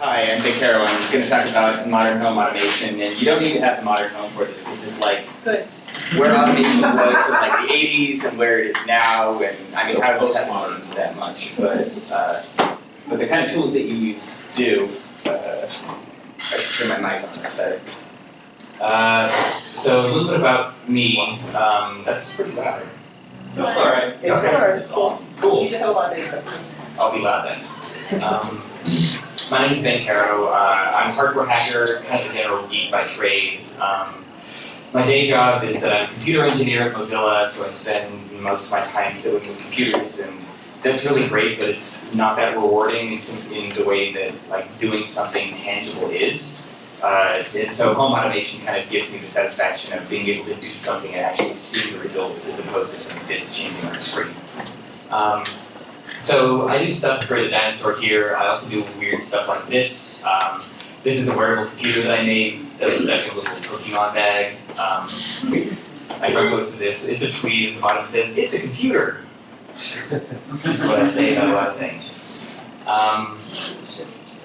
hi, I'm Vic Caro. I'm going to talk about modern home automation, and you don't need to have a modern home for this. This is like Good. where automation was in like the 80s and where it is now, and I mean, houses haven't changed that much, but uh, but the kind of tools that you use do. Uh, I should turn my mic on this better. Uh, so a little bit about me. Um, that's pretty loud. That's all right. It's Okay. It's awesome. Cool. You just have a lot of basics. I'll be loud then. Um, my name's Ben Kero. Uh, I'm a hardware hacker, kind of a general geek by trade. Um, my day job is that I'm a computer engineer at Mozilla, so I spend most of my time dealing with computers, and that's really great, but it's not that rewarding in, in the way that like doing something tangible is. Uh, and so home automation kind of gives me the satisfaction of being able to do something and actually see the results as opposed to some bits changing on the screen. Um, so I do stuff for the dinosaur here. I also do weird stuff like this. Um, this is a wearable computer that I made. That's like a little Pokemon bag. Um, I to this. It's a tweet at the bottom that says, it's a computer. That's what I say about a lot of things. Um,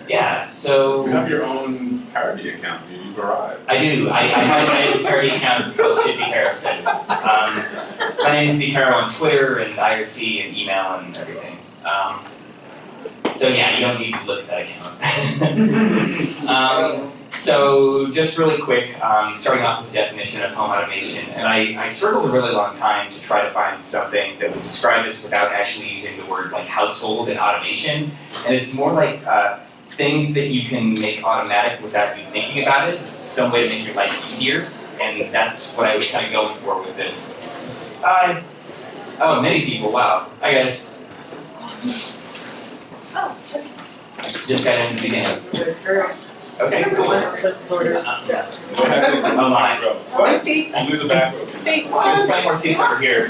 yeah, so You have your own parody account, do you've arrived. I do. I, I have my parody account. Called Vicaro Says. Um, my name is bkero on Twitter and IRC and email and everything. Um, so yeah, you don't need to look at that account. um, so just really quick, um, starting off with the definition of home automation, and I, I struggled a really long time to try to find something that would describe this without actually using the words like household and automation. And it's more like uh, things that you can make automatic without you thinking about it. Some way to make your life easier, and that's what I was kind of going for with this. Uh, oh, many people, wow. Hi guys. Just got in the beginning. Okay, cool. Oh my. No seats. I'll do the back row. Seats. There's some more seats over here.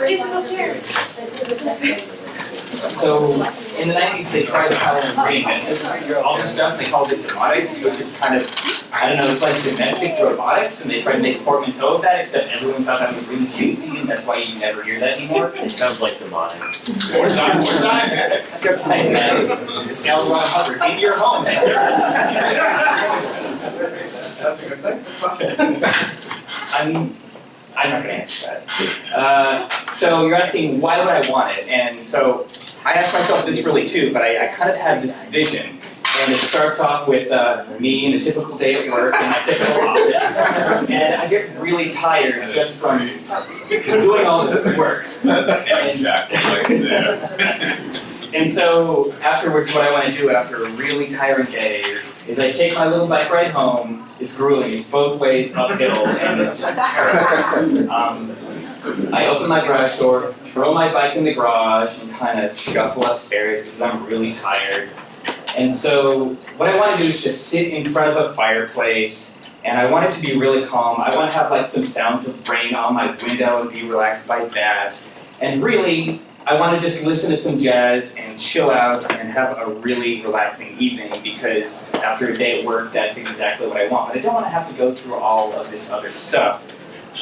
Musical chairs. So in the 90s, they tried to kind of reinvent this, all this stuff. They called it domotics, which is kind of, I don't know, it's like domestic robotics, and they tried to make a portmanteau of that, except everyone thought that was really cheesy, and that's why you never hear that anymore. It sounds like demonics. Or Di- or Dianetics. Dianetics. It's L. Ron Hubbard in your home. That's a good thing. I'm, I'm not gonna answer that. Uh, so you're asking, why would I want it? And so I asked myself this really too, but I, I kind of had this vision. And it starts off with uh, me in a typical day at work in my typical office. And I get really tired just from doing all this work. That's a head jack right there. And so afterwards, what I want to do after a really tiring day is I take my little bike ride home. It's grueling. It's both ways uphill, and it's just terrible. Um, I open my garage door, throw my bike in the garage, and kind of shuffle upstairs because I'm really tired. And so what I want to do is just sit in front of a fireplace, and I want it to be really calm. I want to have like some sounds of rain on my window and be relaxed by that. And really, I want to just listen to some jazz and chill out and have a really relaxing evening because after a day at work, that's exactly what I want. But I don't want to have to go through all of this other stuff.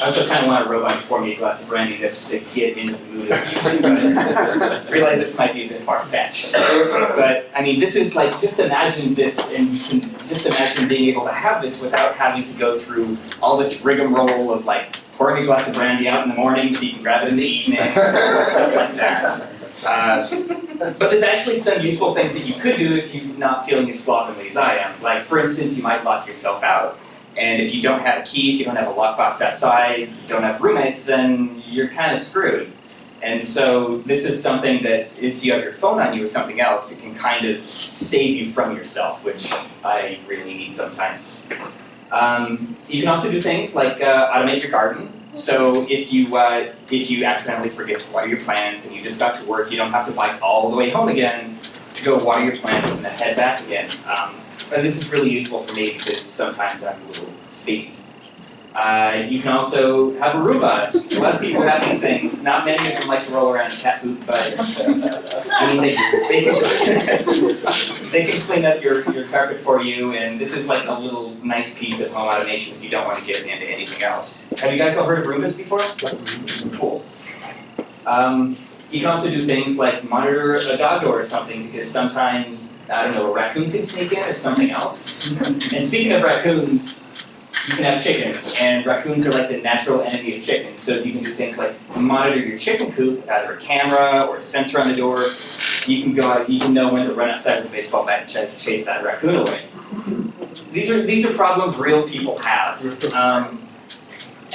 I also kind of want a robot to pour me a glass of brandy just to get into the mood of. But realize this might be a bit far-fetched. But I mean, this is like, just imagine this and you can just imagine being able to have this without having to go through all this rigmarole of like pouring a glass of brandy out in the morning so you can grab it in the evening, stuff like that. Uh, but there's actually some useful things that you could do if you're not feeling as slovenly as I am. Like, for instance, you might lock yourself out. And if you don't have a key, if you don't have a lockbox outside, you don't have roommates, then you're kind of screwed. And so this is something that if you have your phone on you or something else, it can kind of save you from yourself, which I really need sometimes. Um, you can also do things like uh, automate your garden. So if you uh, if you accidentally forget to water your plants and you just got to work, you don't have to bike all the way home again to go water your plants and then head back again. Um, and this is really useful for me because sometimes I'm a little spacey. Uh, you can also have a Roomba. A lot of people have these things. Not many of them like to roll around in cat poop, but I mean, they, they, can, they can clean up your, your carpet for you, and this is like a little nice piece of home automation if you don't want to get into anything else. Have you guys all heard of Roombas before? Cool. Um, you can also do things like monitor a dog door or something because sometimes, I don't know, a raccoon could sneak in or something else. and speaking of raccoons, you can have chickens, and raccoons are like the natural enemy of chickens. So if you can do things like monitor your chicken coop with either a camera or a sensor on the door, you can go out, you can know when to run outside with a baseball bat and ch- chase that raccoon away. These are these are problems real people have. Um,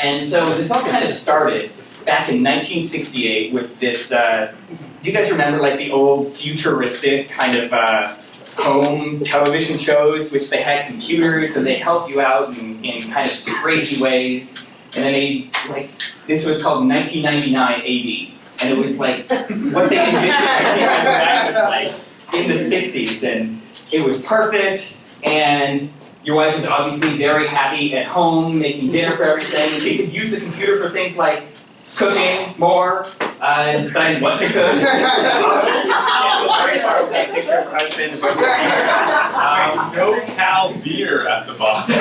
and so this all kind of started back in 1968 with this. Uh, do you guys remember like the old futuristic kind of uh, home television shows, which they had computers and they helped you out in, in kind of crazy ways? And then they like this was called 1999 AD, and it was like what they envisioned 1999 was like in the 60s, and it was perfect. And your wife was obviously very happy at home, making dinner for everything. She could use the computer for things like cooking more, uh, deciding what to cook. very hard to take a picture of her husband. Um, No Cal beer at the bottom.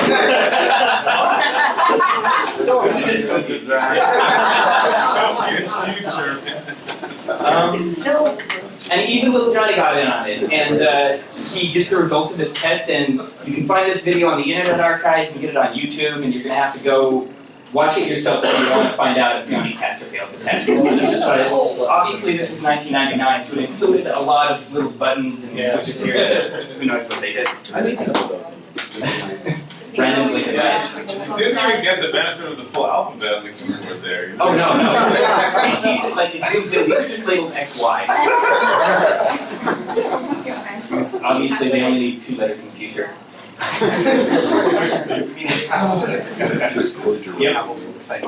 so it's just cooking. Future. Um, No. And even little Johnny got in on it, and uh, he gets the results of his test, and you can find this video on the Internet Archive, you can get it on YouTube, and you're going to have to go watch it yourself if you want to find out if Johnny passed or failed the test. But obviously this is 1999, so it included a lot of little buttons and Yeah. switches here who knows what they did. I need some of those. Randomly Yes. didn't even get the benefit of the full alphabet on the keyboard there. Oh no, no. These, these, like, it zooms in, these are just labeled XY. Because obviously they only need two letters in the future.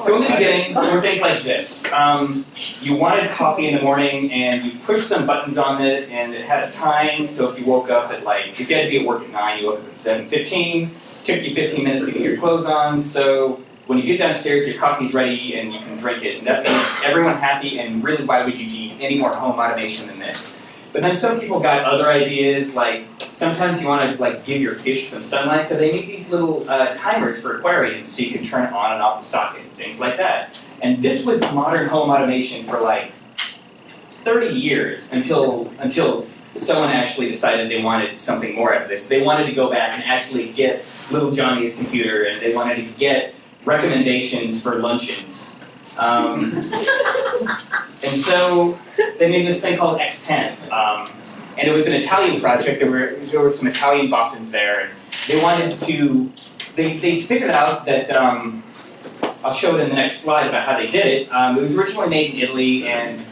So in the beginning, there were things like this. Um, you wanted coffee in the morning, and you pushed some buttons on it, and it had a time. So if you woke up at like, if you had to be at work at nine, you woke up at seven fifteen. Took you fifteen minutes to get your clothes on. So when you get downstairs, your coffee's ready, and you can drink it. And that makes everyone happy. And really, why would you need any more home automation than this? But then some people got other ideas, like sometimes you want to like give your fish some sunlight, so they make these little uh, timers for aquariums, so you can turn it on and off the socket, things like that. And this was modern home automation for like 30 years until until someone actually decided they wanted something more out of this. They wanted to go back and actually get little Johnny's computer, and they wanted to get recommendations for luncheons. Um, and so they made this thing called X10. Um, and it was an Italian project. There were, there were some Italian boffins there. And they wanted to, they, they figured out that, um, I'll show it in the next slide about how they did it. Um, it was originally made in Italy and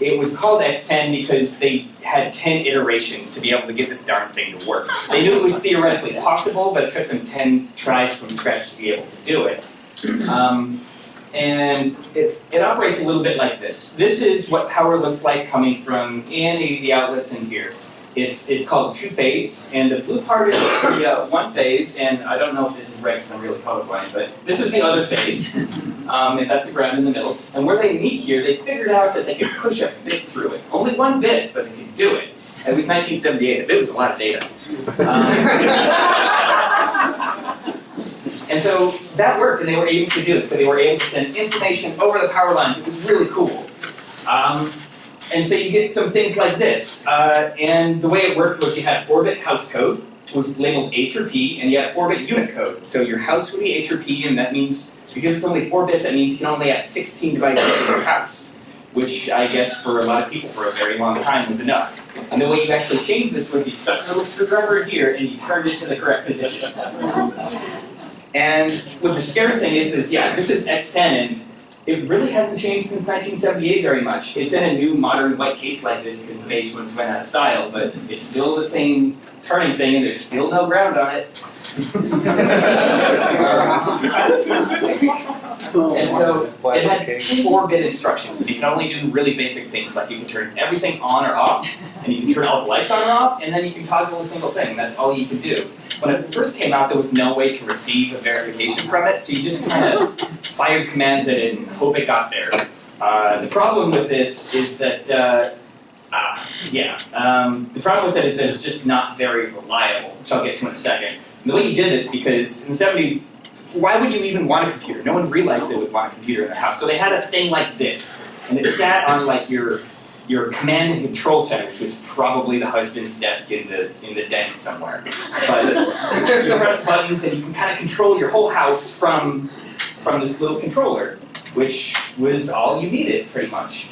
it was called X10 because they had 10 iterations to be able to get this darn thing to work. They knew it was theoretically possible, but it took them 10 tries from scratch to be able to do it. Um, and it, it operates a little bit like this. This is what power looks like coming from any of the outlets in here. It's, it's called two-phase, and the blue part is the uh, one phase, and I don't know if this is right because I'm really colorblind, but this is the other phase, um, and that's the ground in the middle. And where they meet here, they figured out that they could push a bit through it. Only one bit, but they could do it. It was 1978, a bit was a lot of data. Um, and so that worked, and they were able to do it. So they were able to send information over the power lines. It was really cool. Um, and so you get some things like this. Uh, and the way it worked was you had 4-bit house code, was labeled H or P, and you had 4-bit unit code. So your house would be H or P, and that means, because it's only 4 bits, that means you can only have 16 devices in your house. Which I guess for a lot of people for a very long time was enough. And the way you actually changed this was you stuck a little screwdriver here and you turned it to the correct position. And what the scary thing is, is yeah, this is X10, and it really hasn't changed since 1978 very much. It's in a new modern white case like this because the beige ones went out of style, but it's still the same turning thing, and there's still no ground on it. And so it had four-bit instructions, and you can only do really basic things, like you can turn everything on or off, and you can turn all the lights on or off, and then you can toggle a single thing. That's all you can do. When it first came out, there was no way to receive a verification from it, so you just kind of fired commands at it and hope it got there. Uh, the problem with this is that, uh, ah, yeah, um, the problem with it is that it's just not very reliable, which I'll get to in a second. And the way you did this, because in the 70s, why would you even want a computer? No one realized they would want a computer in their house. So they had a thing like this, and it sat on like your your command and control center, which was probably the husband's desk in the in the den somewhere. But you press buttons and you can kind of control your whole house from from this little controller, which was all you needed pretty much.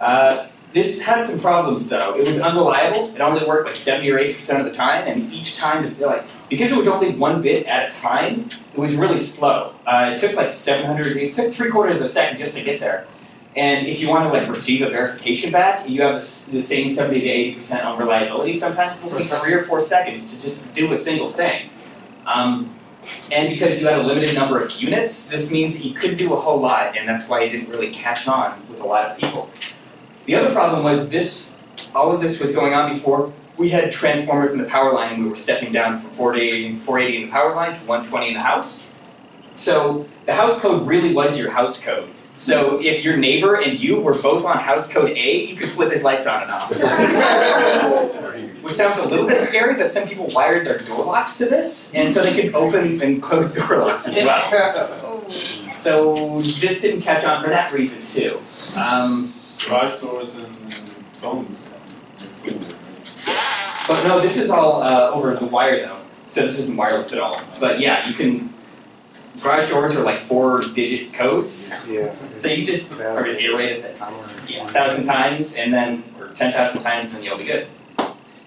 Uh, this had some problems though. It was unreliable. It only worked like 70 or 80 percent of the time, and each time, like because it was only one bit at a time, it was really slow. Uh, it took like 700. It took three quarters of a second just to get there. And if you want to like receive a verification back, you have the same 70 to 80 percent unreliability. Sometimes it'll take three or four seconds to just do a single thing. Um, and because you had a limited number of units, this means that you couldn't do a whole lot, and that's why it didn't really catch on with a lot of people. The other problem was this, all of this was going on before we had transformers in the power line and we were stepping down from 480, 480 in the power line to 120 in the house. So the house code really was your house code. So if your neighbor and you were both on house code A, you could flip his lights on and off. Which sounds a little bit scary, but some people wired their door locks to this, and so they could open and close door locks as well. So this didn't catch on for that reason too. Um, Garage doors and phones. But no, this is all uh, over the wire though, so this isn't wireless at all. But yeah, you can. Garage doors are like four-digit codes, Yeah. so you just are gonna iterate it yeah, a thousand times, and then or ten thousand times, and then you'll be good.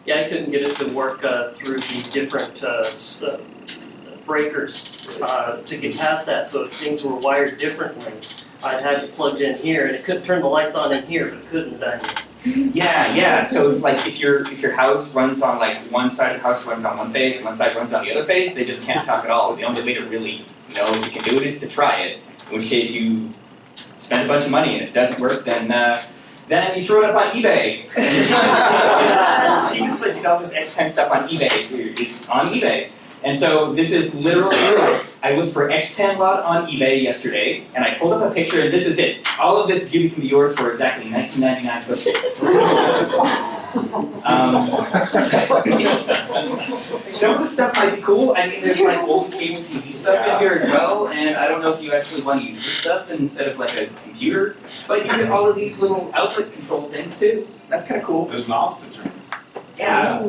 Yeah, I couldn't get it to work uh, through the different uh, uh, breakers uh, to get past that, so if things were wired differently, I'd have it plugged in here, and it could turn the lights on in here, but it couldn't down here. Yeah, yeah. So if, like if your if your house runs on like one side of the house runs on one phase, and one side runs on the other phase, they just can't talk at all. The only way to really know if you can do it is to try it. In which case you spend a bunch of money, and if it doesn't work, then uh, then you throw it up on eBay. the cheapest place to get all this X10 stuff on eBay is on eBay. And so this is literally, I looked for X10 rod on eBay yesterday, and I pulled up a picture, and this is it. All of this beauty can be yours for exactly 19.99 um, Some of the stuff might be cool. I mean, there's like old cable TV stuff in here as well, and I don't know if you actually want to use this stuff instead of like a computer, but you get all of these little output control things too. That's kind of cool. There's knobs to turn. Yeah.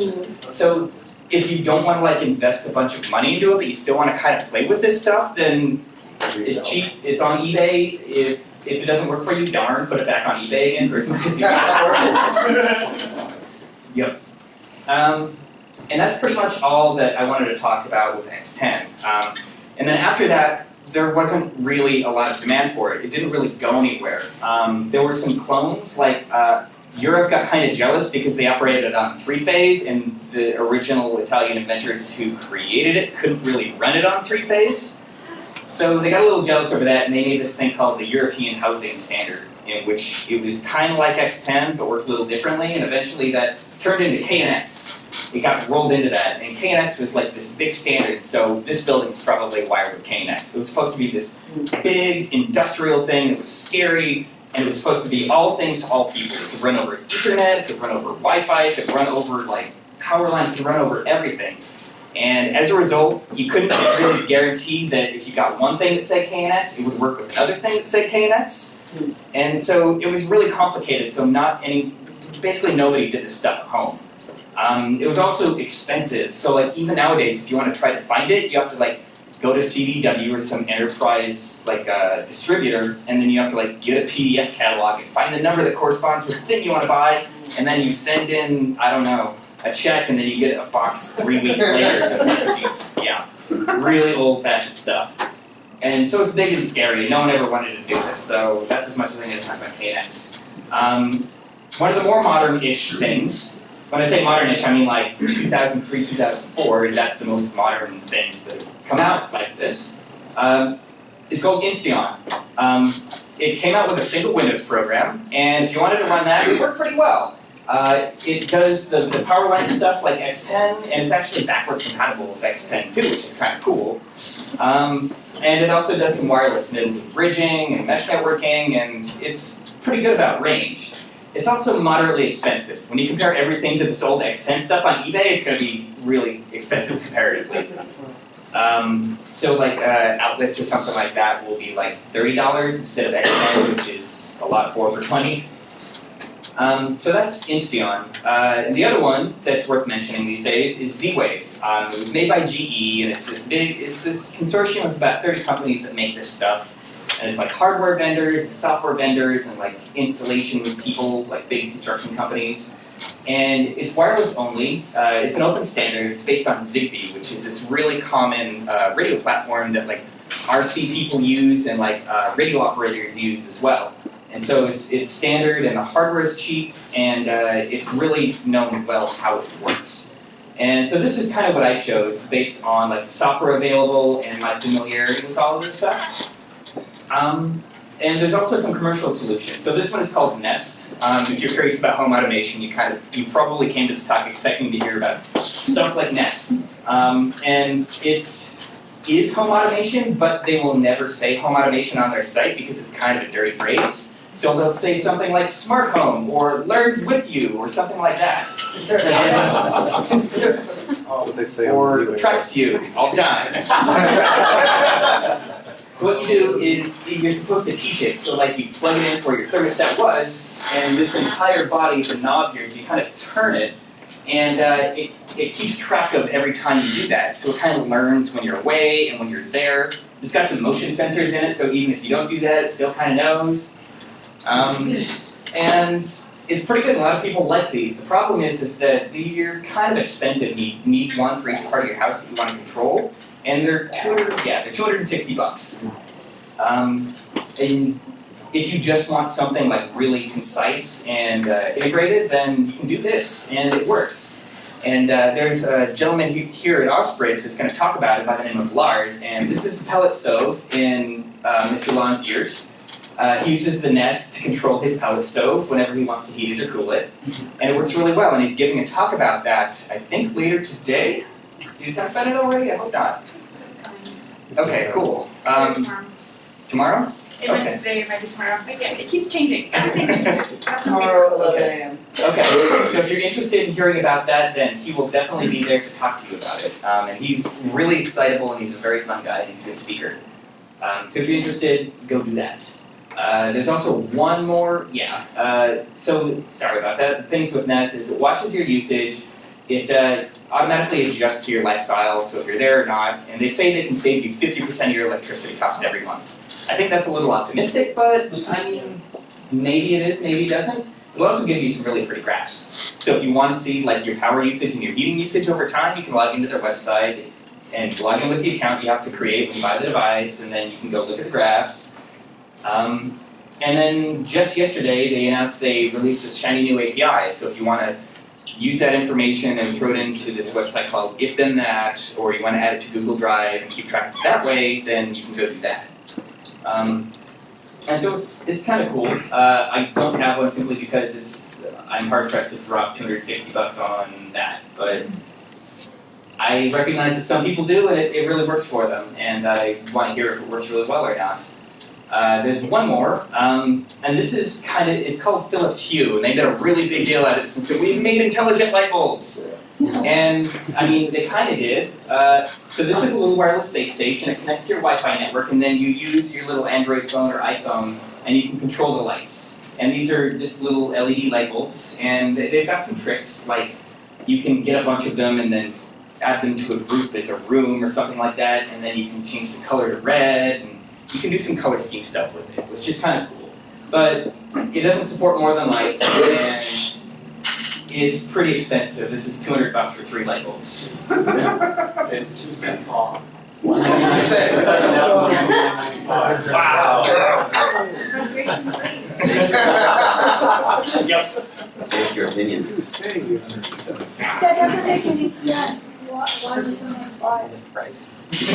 So if you don't want to like invest a bunch of money into it, but you still want to kind of play with this stuff, then it's cheap. It's on eBay. If if it doesn't work for you, darn, put it back on eBay again for as much as you got yep. Um, and that's pretty much all that I wanted to talk about with X10. Um, and then after that, there wasn't really a lot of demand for it. It didn't really go anywhere. Um, there were some clones, like uh, Europe got kind of jealous because they operated on three phase, and the original Italian inventors who created it couldn't really run it on three phase. So they got a little jealous over that, and they made this thing called the European Housing Standard, in which it was kind of like X10 but worked a little differently, and eventually that turned into KNX. It got rolled into that, and KNX was like this big standard. So this building's probably wired with KNX. It was supposed to be this big industrial thing that was scary, and it was supposed to be all things to all people. It could run over Ethernet, it could run over Wi-Fi, it could run over like power line, it could run over everything. And as a result, you couldn't really guarantee that if you got one thing that said KNX, it would work with another thing that said KNX. And so it was really complicated. So not any, basically nobody did this stuff at home. Um, it was also expensive. So like even nowadays, if you want to try to find it, you have to like go to CDW or some enterprise like uh, distributor, and then you have to like get a PDF catalog and find the number that corresponds with the thing you want to buy, and then you send in I don't know a check, and then you get a box three weeks later. Just yeah, really old-fashioned stuff. And so it's big and scary. No one ever wanted to do this, so that's as much as I'm going to talk about KNX. Um, one of the more modern-ish things. When I say modern-ish, I mean like 2003, 2004. That's the most modern things that come out like this. Um, called Insteon. Um, it came out with a single Windows program, and if you wanted to run that, it worked pretty well. Uh, it does the, the power line stuff like X10, and it's actually backwards compatible with X10 too, which is kind of cool. Um, and it also does some wireless and bridging and mesh networking, and it's pretty good about range. It's also moderately expensive. When you compare everything to this old X10 stuff on eBay, it's going to be really expensive comparatively. Um, so like uh, outlets or something like that will be like thirty dollars instead of X10, which is a lot for for twenty. Um, so that's Insteon. Uh, and the other one that's worth mentioning these days is Z-Wave. Um, it was made by GE, and it's this big, it's this consortium of about 30 companies that make this stuff. And it's like hardware vendors, software vendors, and like installation people, like big construction companies. And it's wireless only. Uh, it's an open standard. It's based on Zigbee, which is this really common uh, radio platform that like RC people use and like uh, radio operators use as well. And so it's it's standard, and the hardware is cheap, and uh, it's really known well how it works. And so this is kind of what I chose based on like the software available and my familiarity with all of this stuff. Um, and there's also some commercial solutions. So this one is called Nest. Um, if you're curious about home automation, you kind of you probably came to this talk expecting to hear about stuff like Nest. Um, and it is home automation, but they will never say home automation on their site because it's kind of a dirty phrase. So they'll say something like smart home or learns with you or something like that. They say or Z-Wave. tracks you all the time. so what you do is you're supposed to teach it. So like you plug it in where your thermostat was, and this entire body is a knob here, so you kind of turn it, and uh, it, it keeps track of every time you do that. So it kind of learns when you're away and when you're there. It's got some motion sensors in it, so even if you don't do that, it still kind of knows. Um, and it's pretty good. A lot of people like these. The problem is, is that they're kind of expensive. You need one for each part of your house that you want to control, and they're two. Yeah, they're two hundred and sixty bucks. Um, and if you just want something like really concise and uh, integrated, then you can do this, and it works. And uh, there's a gentleman here at Osprey that's going to talk about it by the name of Lars, and this is a pellet stove in uh, Mr. Lon's yurt. Uh, he uses the Nest to control his pellet stove whenever he wants to heat it or cool it, and it works really well. And he's giving a talk about that, I think, later today. Did you talk about it already? I hope not. Okay, cool. Um, tomorrow? It might okay. be today, it might be tomorrow. Again, it keeps changing. Everything changes. That's the Tomorrow, eleven AM. Okay, so if you're interested in hearing about that, then he will definitely be there to talk to you about it. Um, and he's really excitable and he's a very fun guy. He's a good speaker. Um, so if you're interested, go do that. Uh, there's also one more, yeah. Uh, so sorry about that. The things with Nest is it watches your usage. It uh, automatically adjusts to your lifestyle, so if you're there or not. And they say they can save you 50% of your electricity cost every month. I think that's a little optimistic, but I mean, maybe it is, maybe it doesn't. It'll also give you some really pretty graphs. So if you want to see like your power usage and your heating usage over time, you can log into their website and log in with the account you have to create when you buy the device, and then you can go look at the graphs. Um, and then just yesterday, they announced they released this shiny new API. So if you want to use that information and throw it into this website called If Then That, or you want to add it to Google Drive and keep track of it that way, then you can go do that. Um, and so it's it's kind of cool. Uh, I don't have one simply because it's I'm hard pressed to drop 260 bucks on that, but I recognize that some people do, and it, it really works for them. And I want to hear if it works really well or not. Uh, there's one more, um, and this is kind of it's called Philips Hue, and they did a really big deal out of this and said we've made intelligent light bulbs. And I mean, they kind of did. Uh, so this is a little wireless base station. It connects to your Wi-Fi network, and then you use your little Android phone or iPhone, and you can control the lights. And these are just little LED light bulbs, and they- they've got some tricks. Like you can get a bunch of them, and then add them to a group as a room or something like that, and then you can change the color to red, and you can do some color scheme stuff with it, which is kind of cool. But it doesn't support more than lights, and it's pretty expensive. This is 200 bucks for three light bulbs. It's two cents off. Frustration free. Yep. State your opinion. You say you That doesn't make any sense. Why, why does someone buy it? you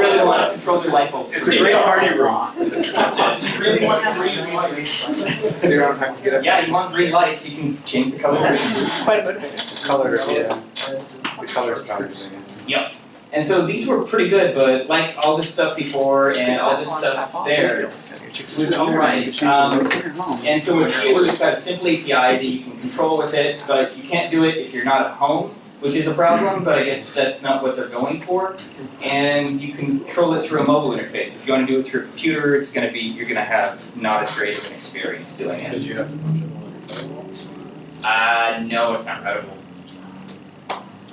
really don't want to control your light bulbs. It's a great party room. That's it. really want green lights. So you don't have to get up. Yeah, you want green lights, you can change the color. The color, yeah. The color's better thing. And so these were pretty good, but like all this stuff before and all this stuff there, it was alright. Um, and so with Hue, it's got a simple API that you can control with it, but you can't do it if you're not at home which is a problem, but I guess that's not what they're going for. And you can control it through a mobile interface. If you want to do it through a computer, it's going to be you're going to have not as great of an experience doing it. Because you have to punch it on your firewall. Uh, no, it's not routable.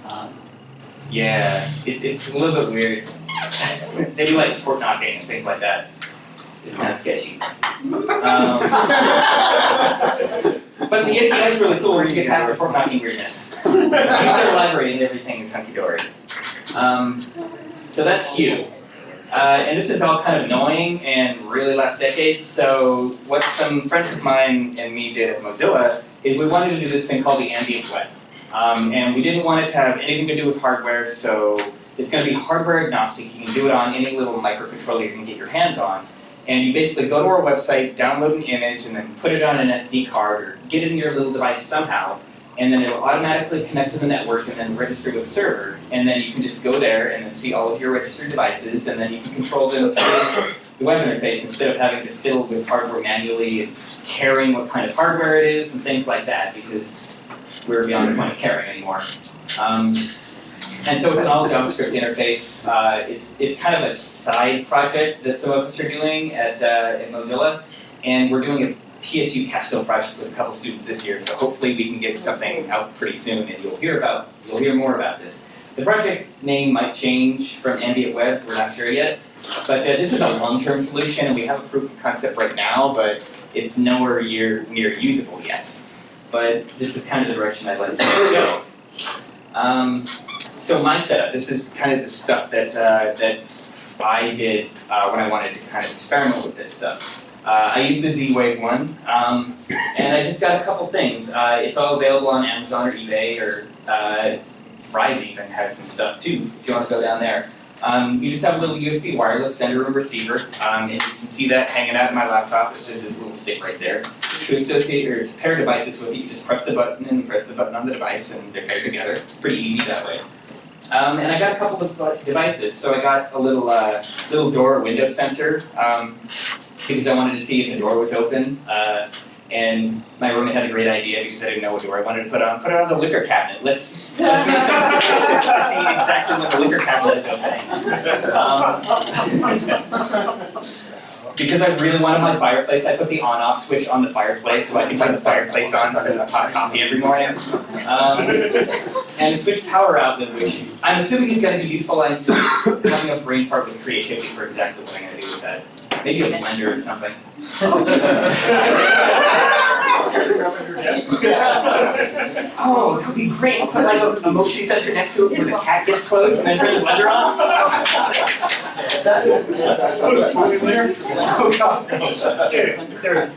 Um, yeah, it's, it's a little bit weird. they do like port knocking and things like that. It's kind of sketchy. Um, but the is really cool where you get past the port knocking weirdness. Library and everything is hunky dory. Um, so that's Hue. Uh, and this is all kind of annoying and really last decades. So what some friends of mine and me did at Mozilla is we wanted to do this thing called the ambient web. Um, and we didn't want it to have anything to do with hardware, so it's going to be hardware agnostic. You can do it on any little microcontroller you can get your hands on. And you basically go to our website, download an image, and then put it on an SD card or get it in your little device somehow. And then it'll automatically connect to the network and then register with the server. And then you can just go there and then see all of your registered devices, and then you can control them through the web interface instead of having to fiddle with hardware manually and caring what kind of hardware it is and things like that because we're beyond the point of caring anymore. Um, and so it's an all JavaScript interface. Uh, it's, it's kind of a side project that some of us are doing at, uh, at Mozilla. And we're doing a PSU capstone project with a couple students this year. So hopefully we can get something out pretty soon and you'll hear about, you'll hear more about this. The project name might change from Ambient Web, we're not sure yet. But uh, this is a long-term solution and we have a proof of concept right now, but it's nowhere near, near usable yet. But this is kind of the direction I'd like to go. Um, so my setup, this is kind of the stuff that, uh, that I did uh, when I wanted to kind of experiment with this stuff. Uh, I used the Z-Wave one, um, and I just got a couple things. Uh, it's all available on Amazon or eBay, or uh, Fry's even has some stuff too, if you want to go down there. Um, you just have a little USB wireless sender and receiver, um, and you can see that hanging out of my laptop. It's just this little stick right there. To associate or to pair devices with it, you just press the button and press the button on the device, and they're paired together. It's pretty easy that way. Um, and I got a couple of uh, devices. So I got a little uh, little door window sensor um, because I wanted to see if the door was open. Uh, and my roommate had a great idea because I didn't know what door I wanted to put on. Put it on the liquor cabinet. Let's let's make some statistics to see exactly when the liquor cabinet is opening. Um, because I really wanted my fireplace, I put the on-off switch on the fireplace so I can turn the fireplace on instead of hot coffee every morning. Um, and switch power outlet, which I'm assuming is going to be useful. I'm having a brain fart with creativity for exactly what I'm going to do with that. Maybe a blender or something. Oh, that would be great. Put like a, a motion sensor next to it when the cat gets close and then turn the blender on. Oh, God. Dude, there's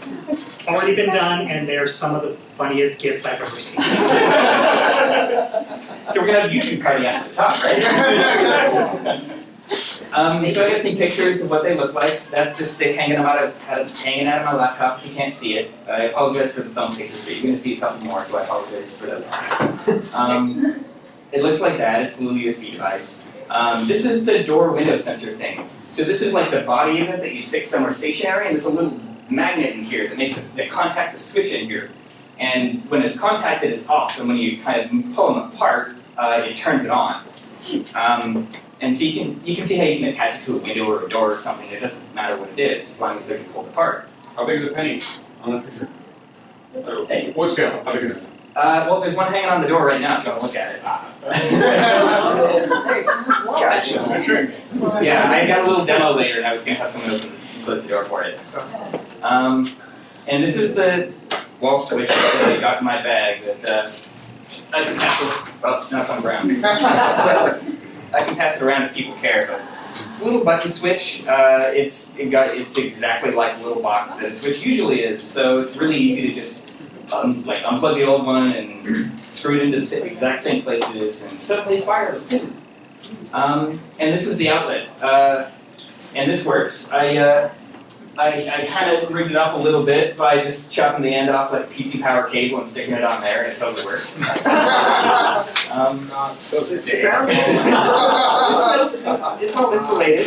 already been done, and they're some of the funniest gifts I've ever seen. So we're gonna have a YouTube party after the talk, right? Um, so I got some pictures of what they look like. That's just stick hanging out of, hanging out of my laptop. You can't see it, I apologize for the thumb pictures, but you're gonna see a couple more, so I apologize for those. Um, it looks like that. It's a little USB device. Um, this is the door window sensor thing. So this is like the body of it that you stick somewhere stationary, and there's a little magnet in here that makes a, that contacts a switch in here. And when it's contacted, it's off, and when you kind of pull them apart, uh, it turns it on. Um, and so you can you can see how you can attach it to a window or a door or something. It doesn't matter what it is, as long as they're pulled apart. How big is a penny on that picture? Hey. What scale? How big is it? Uh, well, there's one hanging on the door right now if you want to look at it. Gotcha. Yeah, I got a little demo later, and I was going to have someone open close the door for it. Um, and this is the wall switch that I got in my bag that uh, I can pass it. Well, now it's on ground. I can pass it around if people care, but it's a little button switch. Uh, it's it got it's exactly like the little box that a switch usually is. So it's really easy to just um, like unplug the old one and screw it into the exact same places, and suddenly it's wireless too. Um, and this is the outlet, uh, and this works. I uh, I, I kind of rigged it up a little bit by just chopping the end off like a PC power cable and sticking it on there, and it totally works. um, So it's it's, it's all insulated.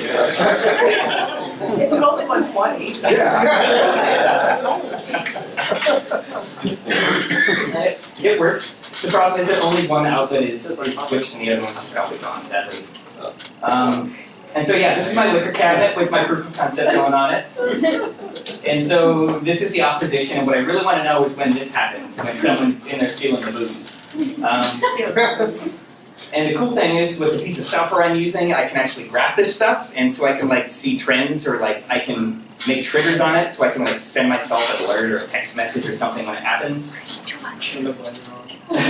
It's only one twenty. it, it works. The problem is that only one outlet is, is switched and the other one's just always on, sadly. Um, and so yeah, this is my liquor cabinet with my proof of concept going on it. And so this is the opposition, and what I really want to know is when this happens, when someone's in there stealing the booze. Um, and the cool thing is, with the piece of software I'm using, I can actually graph this stuff, and so I can like see trends, or like I can make triggers on it, so I can like send myself an alert or a text message or something when it happens. Time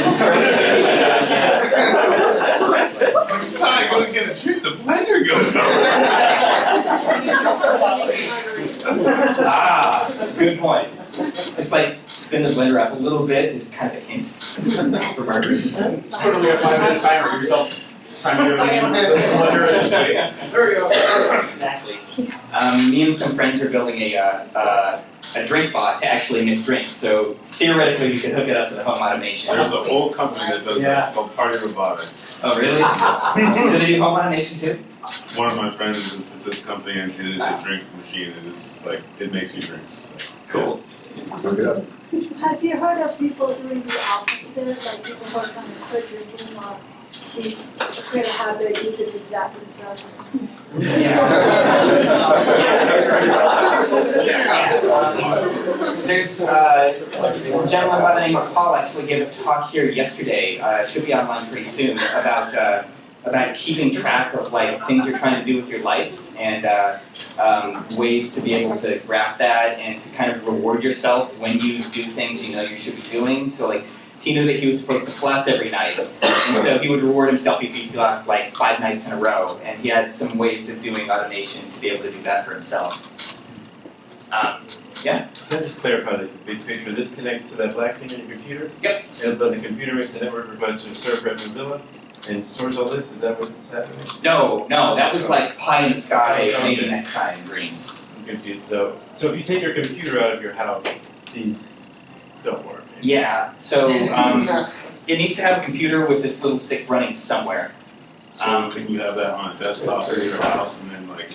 go to get a drink, the blender goes ah, good point. It's like spin the blender up a little bit is kind of a hint for margaritas. Put a five minute timer yourself. Time to do it again. There we go. Exactly. Um, me and some friends are building a, uh, uh, a drink bot to actually mix drinks. So theoretically, we could hook it up to the home automation. There's a whole company that does Yeah. that, called Party Robotics. Oh, really? Do they do home automation too? One of my friends is it's this company and it is a drink machine. It is like, it makes you drinks. Cool. Look it up. Have you heard of people doing the opposite, like people who are kind of quit drinking or zap themselves? There's uh, a gentleman by the name of Paul actually gave a talk here yesterday. Uh, it should be online pretty soon about uh, about keeping track of like things you're trying to do with your life and uh, um, ways to be able to graph that and to kind of reward yourself when you do things you know you should be doing. So like he knew that he was supposed to floss every night, and so he would reward himself if he flossed like five nights in a row. And he had some ways of doing automation to be able to do that for himself. Um, Can I just clarify the big picture? This connects to that black thing on your computer? Yep. And but the computer makes a network request to a server at Mozilla and stores all this? Is that what's happening? No, no, that was like pie in the sky, maybe next time dreams. I'm confused. So, so if you take your computer out of your house, these don't work. Yeah, so um, it needs to have a computer with this little stick running somewhere. So Um, can you have that on a desktop in your house and then like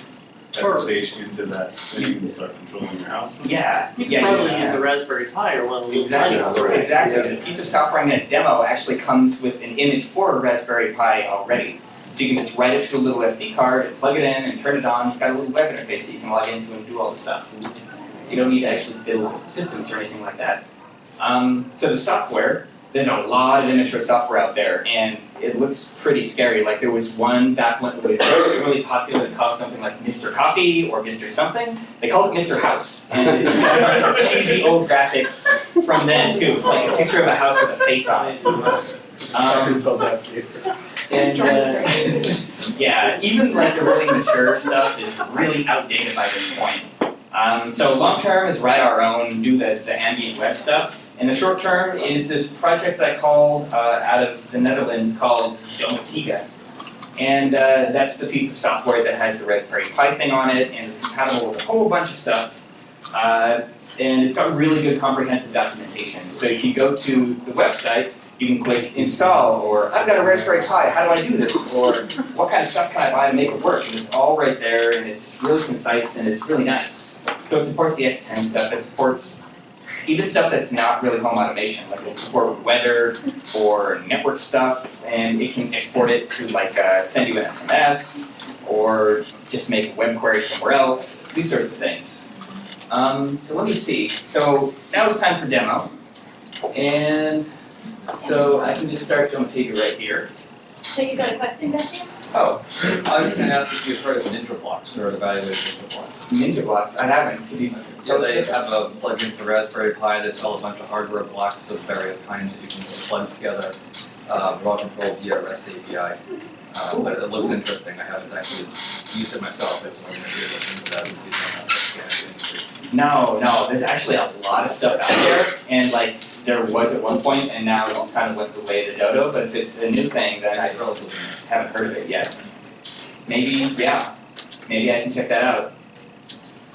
SSH into that thing and start controlling your house? from it? Yeah, You yeah, probably yeah, use a Raspberry Pi or one of those. Exactly, exactly. The piece of software I'm going to demo actually comes with an image for a Raspberry Pi already. So you can just write it to a little SD card, and plug it in, and turn it on. It's got a little web interface that you can log into and do all the stuff. You don't need to actually build systems or anything like that. Um, so the software, there's a lot of immature software out there, and it looks pretty scary. Like there was one back when it was really popular that cost something like Mr. Coffee or Mr. Something. They called it Mr. House, and it's got cheesy old graphics from then too. It's like a picture of a house with a face on it. Um, and uh, yeah, even like the really mature stuff is really outdated by this point. Um, so long term is write our own, do the, the ambient web stuff. And the short term is this project that I called uh, out of the Netherlands called Domoticz. And uh, that's the piece of software that has the Raspberry Pi thing on it, and it's compatible with a whole bunch of stuff. Uh, and it's got really good comprehensive documentation. So if you go to the website, you can click install, or I've got a Raspberry Pi, how do I do this? Or what kind of stuff can I buy to make it work? And it's all right there, and it's really concise, and it's really nice. So it supports the X10 stuff, it supports even stuff that's not really home automation, like it'll support weather or network stuff, and it can export it to like uh, send you an SMS or just make a web query somewhere else, these sorts of things. Um, so let me see. So now it's time for demo, and so I can just start Domoticz right here. So you got a question, Betsy? Oh, I was gonna ask if you've heard of Ninja Blocks or evaluated Ninja Blocks. Ninja blocks. I haven't. Could you Yeah, they have a plug-in for Raspberry Pi, they sell a bunch of hardware blocks of various kinds that you can plug together, uh, raw control via REST API. Uh, but it looks interesting, I haven't actually used it myself, it's one of the look into that and see some No, no. There's actually a lot of stuff out there, and like there was at one point, and now it's kind of went the way of the dodo. But if it's a new thing, then I just haven't heard of it yet. Maybe, yeah. Maybe I can check that out.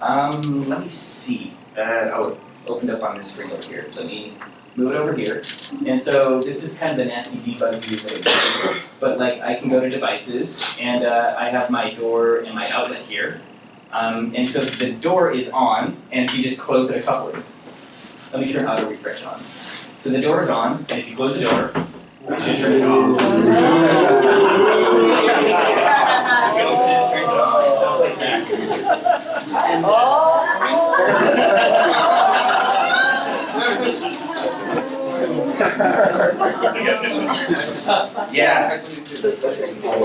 Um, let me see. Uh, oh, it opened up on the screen over here. So let me move it over here. And so this is kind of the nasty debug view. But like I can go to devices, and uh, I have my door and my outlet here. Um, and so the door is on, and if you just close it a couple of, let me turn auto refresh on. So So the door is on, and if you close the door, it should turn it off. You open it, it turns it off, stuff like that. Yeah.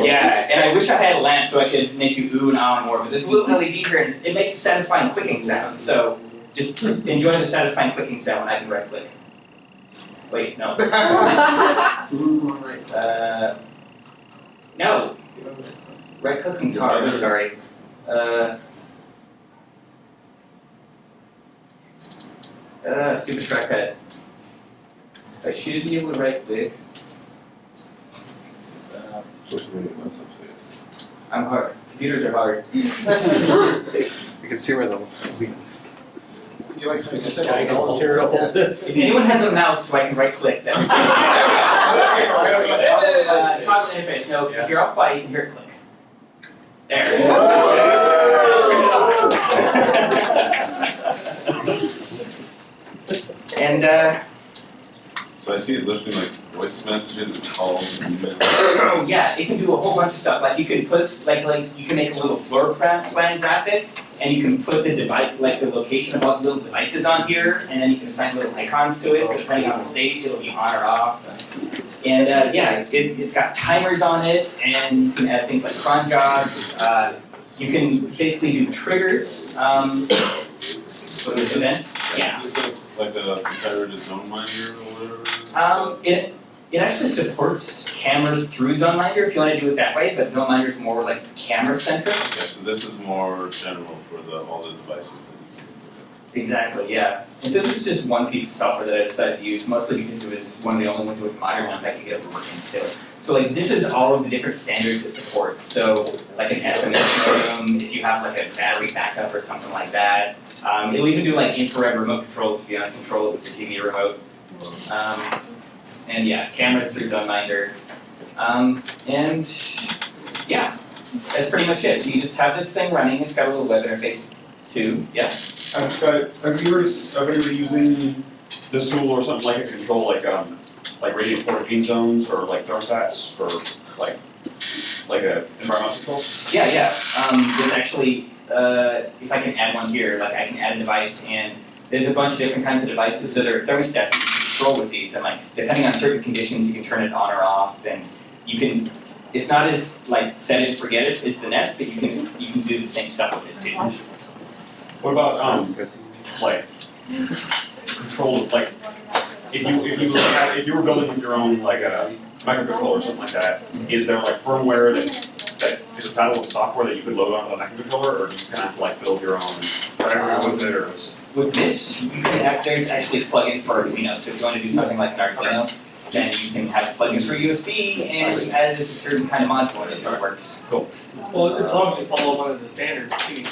Yeah, and I wish I had a lamp so I could make you ooh and ah more, but this little LED here, it makes a satisfying clicking sound, so just enjoy the satisfying clicking sound when I can right click. Wait, no. Uh, no. Right clicking's hard, I'm sorry. Uh, uh, stupid shortcut. I should be able to right click. Uh, I'm hard. Computers are hard. You can see where the. Would you like something to say? Can I volunteer to hold this? If anyone has a mouse so I can right click, then. Uh, toggle interface, no, if you're up quiet, you can hear it click. There. And, uh, So I see it listing like voice messages and calls and emails. oh yeah, it can do a whole bunch of stuff, like you can put, like, like, you can make a little floor plan plan graphic, and you can put the device, like the location of all the little devices on here, and then you can assign little icons to it, so depending on the stage, it'll be on or off. And, uh, yeah, it, it's got timers on it, and you can add things like cron jobs, uh, you can basically do triggers, um, for these events, yeah. Like a ZoneMinder or whatever? Um, it, it actually supports cameras through ZoneMinder if you want to do it that way, but ZoneMinder is more like camera centric. Okay, so this is more general for the, all the devices. Exactly, yeah. And so this is just one piece of software that I decided to use, mostly because it was one of the only ones with modern enough I could get working still. So like this is all of the different standards it supports. So like an SMS modem, if you have like a battery backup or something like that. Um, it'll even do like infrared remote controls if you want to control it with your TV remote. Um, and yeah, cameras through ZoneMinder. Um, and yeah, that's pretty much it. So you just have this thing running. It's got a little web interface too. Yeah. I've got, have you heard of anybody using this tool or something like it to control like, um, like radiant quarantine zones or like thermostats for like, like a environmental control? Yeah, yeah. Um, there's actually, uh, if I can add one here, like I can add a device and there's a bunch of different kinds of devices. So there are thermostats that you can control with these and like depending on certain conditions, you can turn it on or off and you can, it's not as like set it, forget it as the Nest, but you can, you can do the same stuff with it too. What about, um, like, control, like, if you, if you, had- if you were building your own, like, a microcontroller or something like that, is there like firmware that, that is compatible with software that you could load onto the microcontroller, or do you kind of like build your own, whatever with it, or is? With this, have, there's actually plugins for Arduino, so if you want to do something like an Arduino, then you can have plugins for USB and as a certain kind of module that just works. Well, as long as you follow one of the standards too.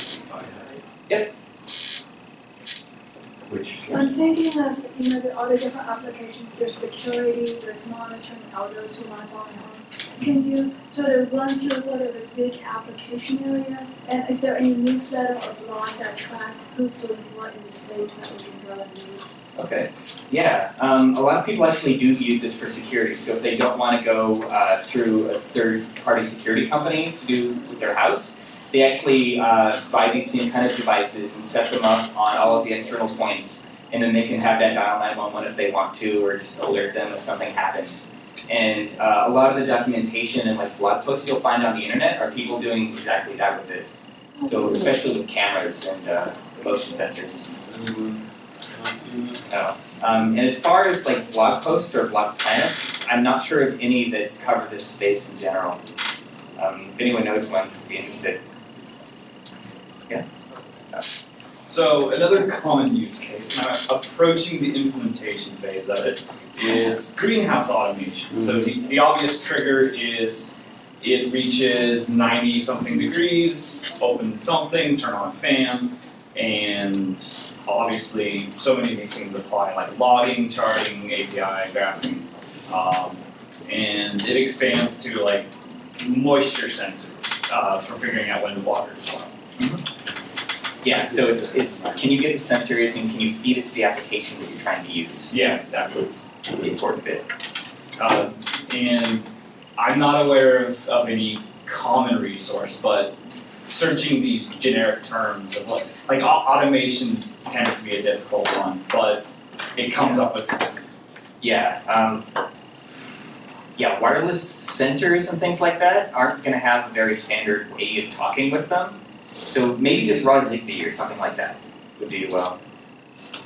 Which. I'm thinking of, you know, the all the different applications, there's security, there's monitoring, all those who want to follow on. Can you sort of run through what are the big application areas? And is there any newsletter or blog that tracks who's doing what in the space that we can go and use? Okay, yeah, um, a lot of people actually do use this for security, so if they don't wanna go, uh, through a third-party security company to do with their house, they actually, uh, buy these same kind of devices and set them up on all of the external points, and then they can have that dial nine-one-one if they want to, or just alert them if something happens. And, uh, a lot of the documentation and like blog posts you'll find on the internet are people doing exactly that with it. So especially with cameras and, uh, motion sensors. No. Um, and as far as like blog posts or blog planets, I'm not sure of any that cover this space in general. Um, if anyone knows one, would be interested. So another common use case, now approaching the implementation phase of it, is greenhouse automation. So the, the obvious trigger is it reaches 90 something degrees, open something, turn on a fan, and obviously so many of these things apply like logging, charting, API, graphing. Um, and it expands to like moisture sensors uh, for figuring out when the water is well. Yeah, so it's, it's can you get the sensors and can you feed it to the application that you're trying to use? Yeah, exactly. the important bit. Uh, and I'm not aware of, of any common resource, but searching these generic terms of like, like automation tends to be a difficult one, but it comes up with, Yeah, um, yeah, wireless sensors and things like that aren't gonna have a very standard way of talking with them. So maybe just raw Zigbee or something like that would do well.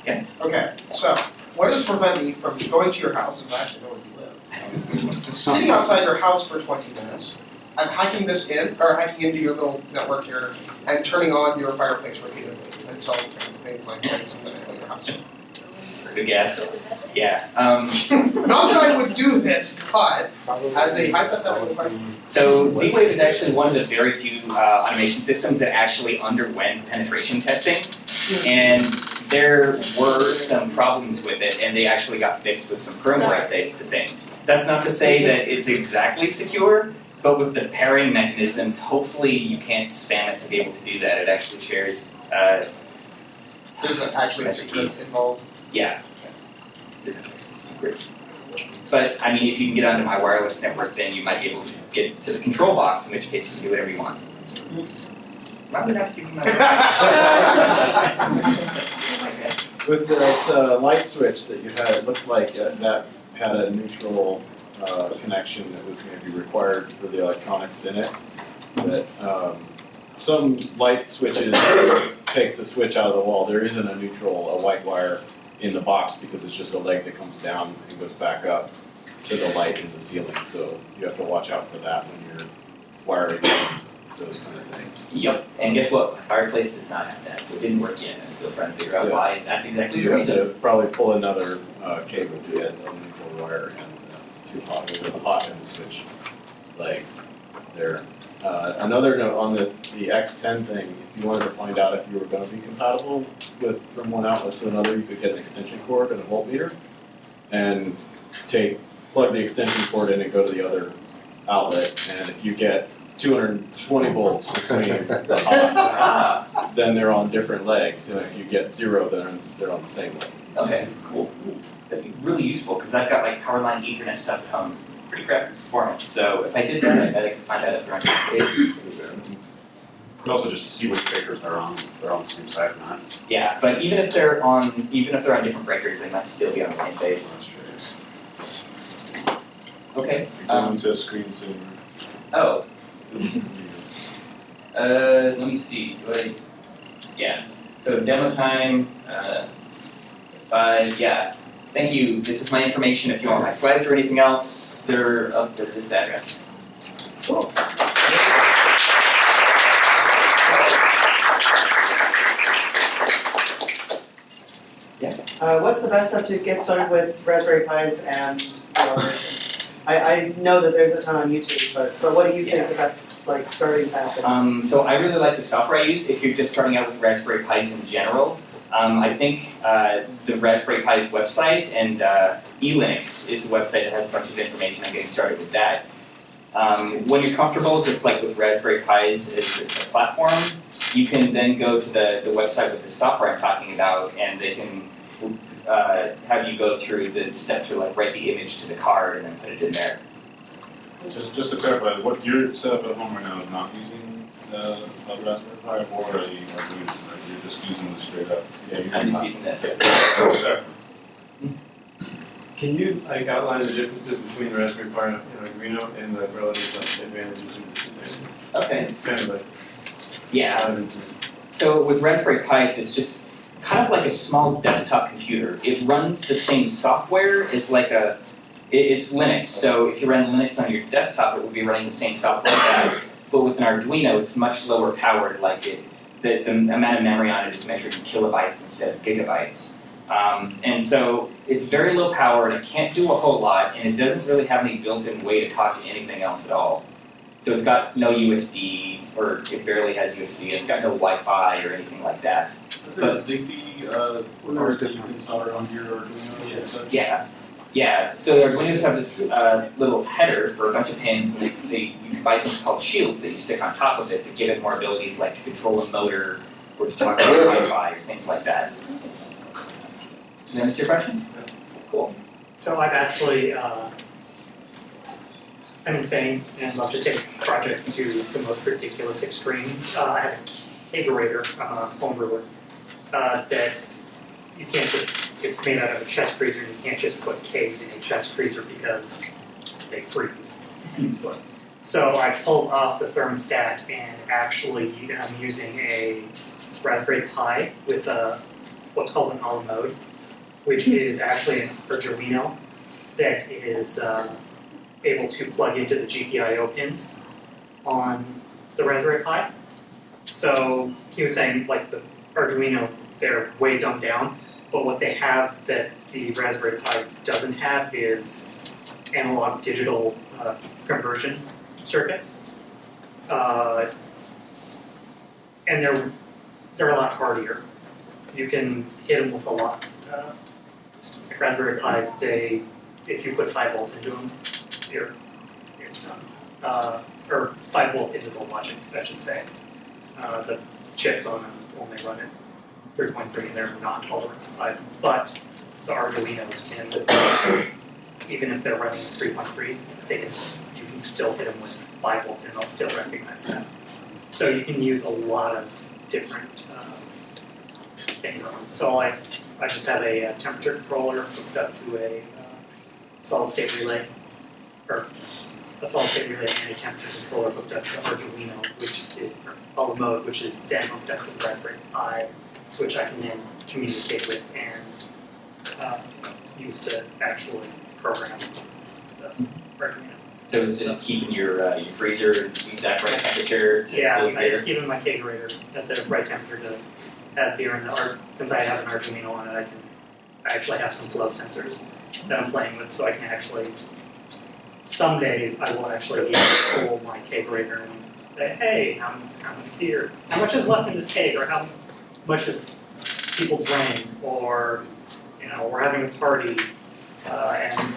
Yeah. Okay, so what is preventing you from going to your house, and actually know where you live, sitting outside your house for twenty minutes, and hacking this in, or hacking into your little network here, and turning on your fireplace repeatedly until things like lights something in your house? Good guess. Yeah, um, Not that I would do this, but as a hypothetical question. So Z-Wave is actually one of the very few uh, automation systems that actually underwent penetration testing. And there were some problems with it, and they actually got fixed with some firmware updates to things. That's not to say that it's exactly secure, but with the pairing mechanisms, hopefully you can't spam it to be able to do that. It actually shares, uh, There's actually a secret involved. Yeah. Secrets. But I mean, if you can get onto my wireless network, then you might be able to get to the control box, in which case you can do whatever you want. Why would I have to give you my With that uh, light switch that you had, it looked like uh, that had a neutral uh, connection that was maybe required for the electronics in it. But um, some light switches take the switch out of the wall. There isn't a neutral, a white wire in the box because it's just a leg that comes down and goes back up to the light in the ceiling. So you have to watch out for that when you're wiring those kind of things. Yep, and guess what? My fireplace does not have that, so it didn't work yet. I'm still trying to figure out Yeah. why. That's exactly the You have reason. to probably pull another uh, cable to get a neutral wire and uh, two hot, a hot end switch leg there. Uh, another note on the, the X10 thing, if you wanted to find out if you were gonna be compatible with, from one outlet to another, you could get an extension cord and a voltmeter and take, plug the extension cord in and go to the other outlet, and if you get two hundred and twenty volts between the hots, Ah, then they're on different legs, and if you get zero, then they're on the same leg. okay, cool. That'd be really useful because I've got like power line Ethernet stuff at home. It's pretty crappy performance. So if I did that, I bet I could find out if they're on different pages. Could also just see which breakers they're on, if they're on the same side or not. Yeah, but even if they're on, even if they're on different breakers, they must still be on the same phase. Okay. Going Um, to screensaver. oh, uh, let me see. Do I? Yeah. So demo time. Uh, five. Yeah. Thank you. This is my information. If you want my slides or anything else, they're up at this address. Cool. Uh, what's the best stuff to get started with Raspberry Pis and? I, I know that there's a ton on YouTube, but, but what do you think the best, like, starting path is? Um, so I really like the software I use if you're just starting out with Raspberry Pis in general. Um, I think uh, the Raspberry Pi's website and uh, eLinux is a website that has a bunch of information on getting started with that. Um, when you're comfortable, just like with Raspberry Pis as a platform, you can then go to the, the website with the software I'm talking about, and they can uh, have you go through the step to like write the image to the card and then put it in there. Just, just to clarify, what your setup at home right now is not using the the Raspberry Pi, or are you, are you, are just using the straight up? Yeah, you're I'm just not. using this. Okay. Can you like outline the differences between the Raspberry Pi and Arduino and the relative like, advantages and disadvantages? Okay. It's kind of like Yeah. dive So with Raspberry Pis, it's just kind of like a small desktop computer. It runs the same software as like a, it, it's Linux. So if you run Linux on your desktop, it would be running the same software that. But with an Arduino, it's much lower powered. Like it, the, the amount of memory on it is measured in kilobytes instead of gigabytes. Um, and so it's very low power and it can't do a whole lot, and it doesn't really have any built-in way to talk to anything else at all. So it's got no USB, or it barely has USB. It's got no Wi-Fi or anything like that. But Zigbee, uh, cards that you can solder onto your Arduino and such? Yeah, yeah. So the Arduinos have this uh, little header for a bunch of pins, and they, they you can buy things called shields that you stick on top of it that give it more abilities, like to control a motor or to talk to Wi-Fi or things like that. Did I answer your question? Cool. So I've actually, uh, I'm insane and love to take projects to the most ridiculous extremes. Uh, I have a kegerator, I'm a home brewer, uh, that you can't just, it's made out of a chest freezer, you can't just put kegs in a chest freezer because they freeze. So I pulled off the thermostat and actually I'm using a Raspberry Pi with a, what's called an AlaMode, which is actually an Arduino that is uh, able to plug into the GPIO pins on the Raspberry Pi. So he was saying like the Arduino, they're way dumbed down, but what they have that the Raspberry Pi doesn't have is analog digital uh, conversion circuits. Uh, and they're they're a lot hardier. You can hit them with a lot. Uh, Raspberry Pis, they if you put five volts into them, you're it's done. Uh, or five volts into the logic, I should say. Uh, the chips on them only run at 3.3 and they're not tolerant to five, but the Arduinos can, even if they're running 3.3, they can you can still hit them with five volts and they'll still recognize that. So you can use a lot of different uh, things on them. So I, I just have a uh, temperature controller hooked up to a uh, solid state relay, or a solid state relay and a temperature controller hooked up to Arduino, which is, or AlaMode, which is then hooked up to the Raspberry Pi, which I can then communicate with and uh, use to actually program the Arduino. So it's just keeping your, uh, your freezer exact right temperature to Yeah, I beer? just keep it in my kegerator at the right temperature to have beer in the art. Since I have an Arduino on it, I can, I actually have some flow sensors that I'm playing with, so I can actually, someday I will actually be able to pull my kegerator and say, hey, how, how much beer, how much is left in this keg, or how much of people drank, or, you know, we're having a party, uh, and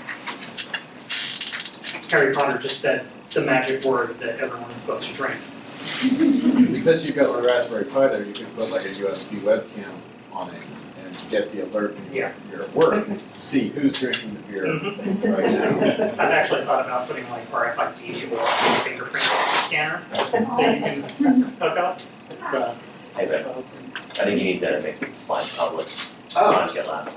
Harry Potter just said the magic word that everyone is supposed to drink. Because you've got the Raspberry Pi there, you can put like a USB webcam on it and get the alert when you're, you're at work and see who's drinking the beer right now. I've actually thought about putting like RFID or fingerprint scanner that you can hook up. It's, uh, Hey, but I think you need to make the slides public Oh. on GitLab.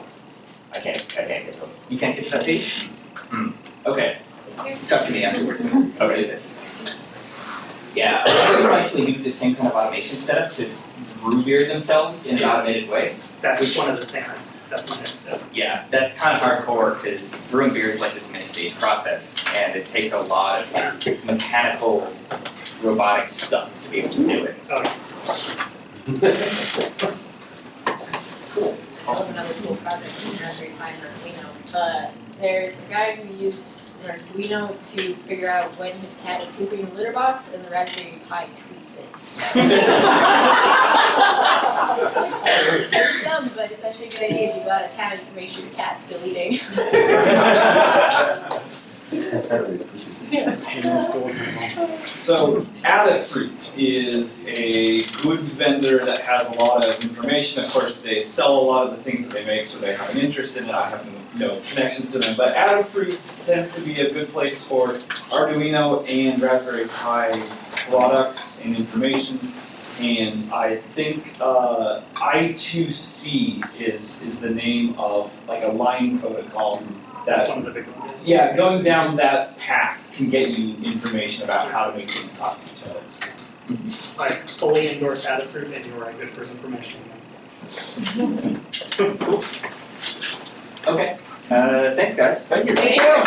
I can't, I can't get to them. You can't get to that page? Hmm, okay. Talk to me afterwards, and I'll do this. Yeah, I would actually do the same kind of automation setup to brew beer themselves in an automated way. That was one of the things, that's my next step. Yeah, that's kind of hardcore because brewing beer is like this many stage process and it takes a lot of mechanical, robotic stuff to be able to do it. Okay. Cool. Also another cool project in Raspberry Pi and Arduino. Uh, there's a guy who used an Arduino to figure out when his cat is pooping in the litter box, and the Raspberry Pi tweets it. it's dumb, but it's actually a good idea if you go out of town, you can make sure your cat's still eating. So Adafruit is a good vendor that has a lot of information. Of course, they sell a lot of the things that they make, so they have an interest in it. I have no connections to them. But Adafruit tends to be a good place for Arduino and Raspberry Pi products and information. And I think uh, I2C is is the name of like a line protocol That's that one of the big ones. yeah, going down that path can get you information about how to make things talk to each other. I fully endorse Adafruit, and you're a good person for mentioning them. Okay, uh, thanks guys. Thank you. There you go.